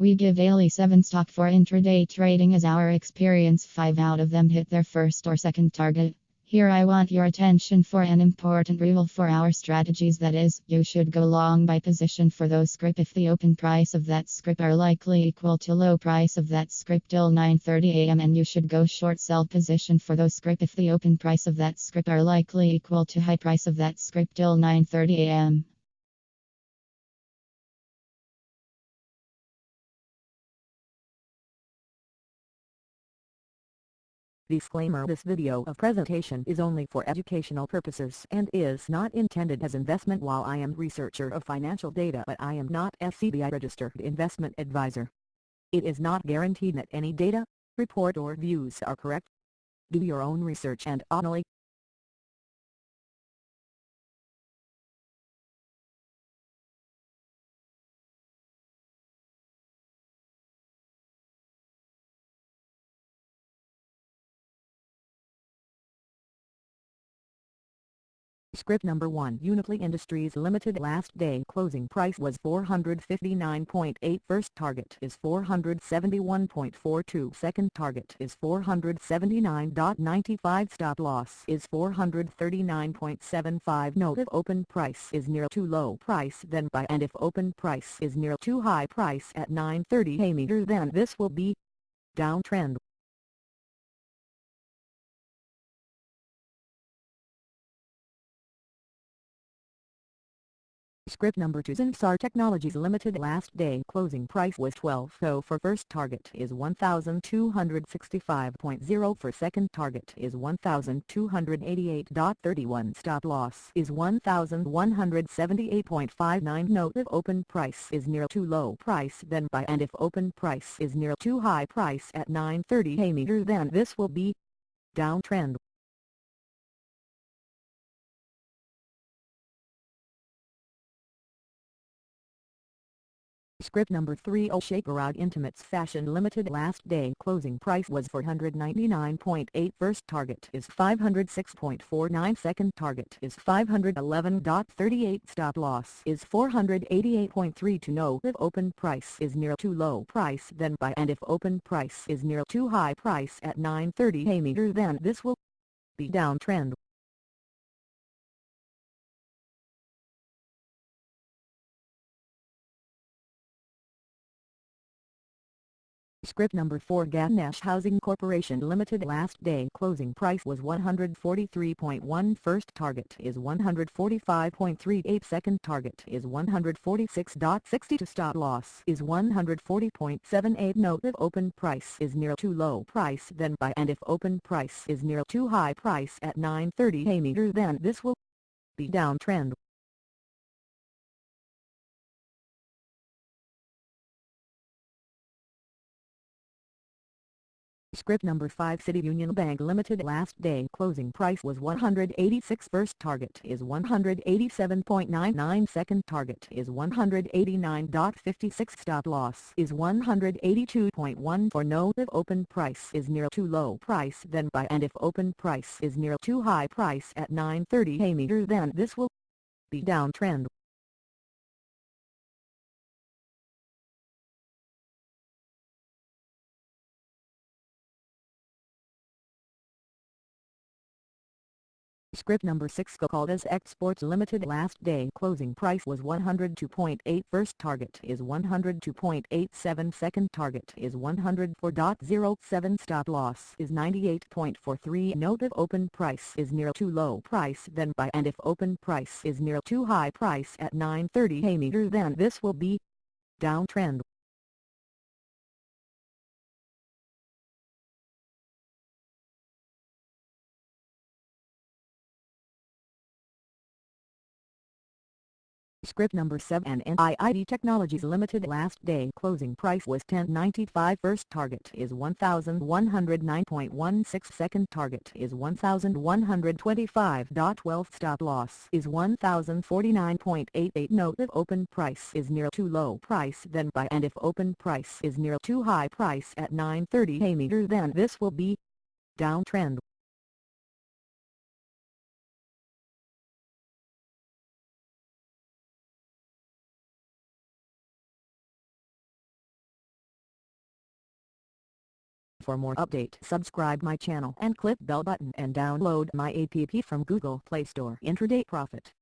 We give daily 7 stock for intraday trading as our experience 5 out of them hit their first or second target. Here I want your attention for an important rule for our strategies that is, you should go long by position for those script if the open price of that script are likely equal to low price of that script till 9:30 am and you should go short sell position for those script if the open price of that script are likely equal to high price of that script till 9:30 am. Disclaimer This video of presentation is only for educational purposes and is not intended as investment while I am researcher of financial data but I am not SEBI registered investment advisor. It is not guaranteed that any data, report or views are correct. Do your own research and only Script number 1 Uniply Industries Limited last day closing price was 459.8 first target is 471.42 second target is 479.95 stop loss is 439.75 note if open price is near too low price then buy and if open price is near too high price at 930 a meter then this will be downtrend Script number 2 Zensar Technologies Limited last day closing price was 12 so for first target is 1265.0 for second target is 1288.31 stop loss is 1178.59 note if open price is near too low price then buy and if open price is near too high price at 930 a meter then this will be downtrend Script number 3 Shakerod Intimates Fashion Limited last day. Closing price was 499.8 first target is 506.49 second target is 511.38 stop loss is 488.3 to know if open price is near too low price then buy and if open price is near too high price at 930 a meter then this will be downtrend Script number 4 Ganesh Housing Corporation Limited last day closing price was 143.1 first target is 145.38 second target is 146.60 to stop loss is 140.78 note if open price is near too low price then buy and if open price is near too high price at 930 a meter then this will be downtrend Script number 5 City Union Bank Limited last day. Closing price was 186 first target is 187.99 second target is 189.56 stop loss is 182.1 for no if open price is near too low price then buy. And if open price is near too high price at 930 a meter then this will be downtrend Script number 6 Caldas Exports Limited last day. Closing price was 102.8 first target is 102.87 second target is 104.07 stop loss is 98.43 note if open price is near too low price then buy and if open price is near too high price at 930 a meter then this will be downtrend Script number 7 NIIT Technologies Limited last day. Closing price was 10.95 first target is 1109.16 second target is 1125.12 stop loss is 1049.88 note if open price is near too low price then buy. And if open price is near too high price at 930 a meter then this will be downtrend For more update subscribe my channel and click bell button and download my app from Google Play Store. Intraday Profit